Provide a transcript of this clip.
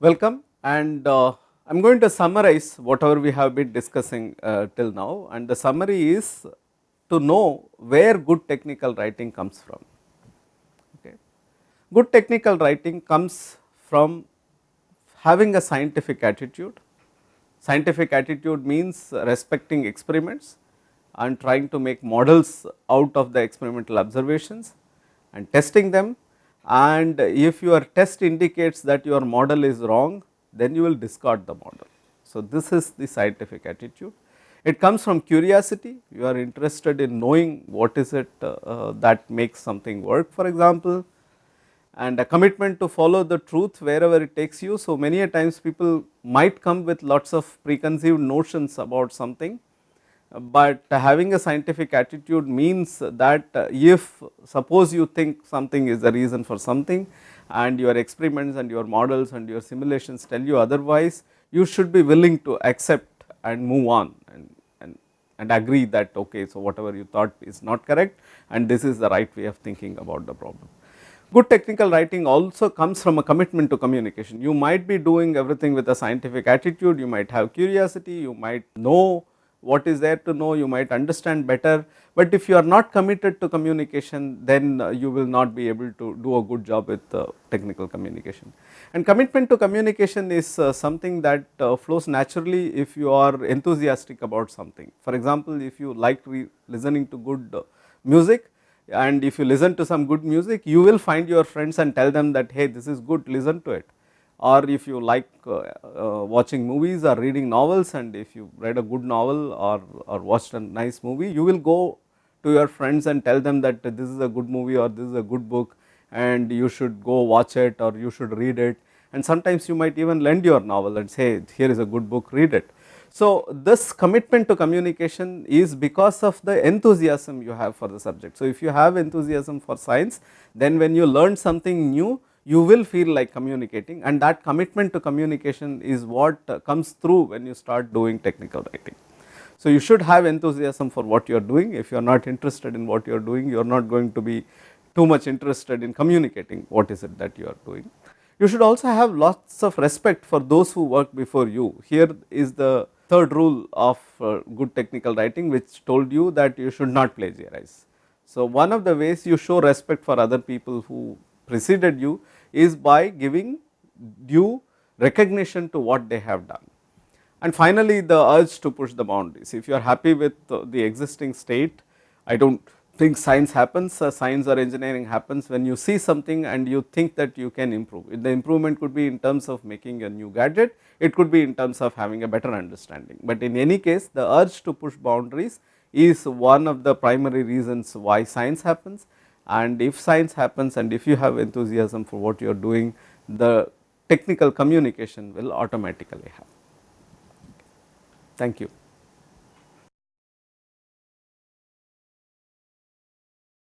Welcome and uh, I am going to summarize whatever we have been discussing uh, till now and the summary is to know where good technical writing comes from. Okay. Good technical writing comes from having a scientific attitude. Scientific attitude means respecting experiments and trying to make models out of the experimental observations and testing them and if your test indicates that your model is wrong then you will discard the model. So, this is the scientific attitude. It comes from curiosity, you are interested in knowing what is it uh, uh, that makes something work for example and a commitment to follow the truth wherever it takes you. So, many a times people might come with lots of preconceived notions about something but having a scientific attitude means that uh, if suppose you think something is the reason for something and your experiments and your models and your simulations tell you otherwise, you should be willing to accept and move on and, and, and agree that okay, so whatever you thought is not correct and this is the right way of thinking about the problem. Good technical writing also comes from a commitment to communication. You might be doing everything with a scientific attitude, you might have curiosity, you might know what is there to know you might understand better, but if you are not committed to communication then uh, you will not be able to do a good job with uh, technical communication. And commitment to communication is uh, something that flows naturally if you are enthusiastic about something. For example, if you like listening to good music and if you listen to some good music you will find your friends and tell them that hey this is good listen to it or if you like uh, uh, watching movies or reading novels and if you read a good novel or, or watched a nice movie, you will go to your friends and tell them that this is a good movie or this is a good book and you should go watch it or you should read it and sometimes you might even lend your novel and say here is a good book read it. So, this commitment to communication is because of the enthusiasm you have for the subject. So, if you have enthusiasm for science then when you learn something new you will feel like communicating and that commitment to communication is what uh, comes through when you start doing technical writing. So, you should have enthusiasm for what you are doing if you are not interested in what you are doing you are not going to be too much interested in communicating what is it that you are doing. You should also have lots of respect for those who work before you here is the third rule of uh, good technical writing which told you that you should not plagiarize. So, one of the ways you show respect for other people who preceded you is by giving due recognition to what they have done. And finally, the urge to push the boundaries. If you are happy with the existing state, I do not think science happens, uh, science or engineering happens when you see something and you think that you can improve. The improvement could be in terms of making a new gadget, it could be in terms of having a better understanding. But in any case, the urge to push boundaries is one of the primary reasons why science happens and if science happens and if you have enthusiasm for what you are doing the technical communication will automatically happen. Thank you.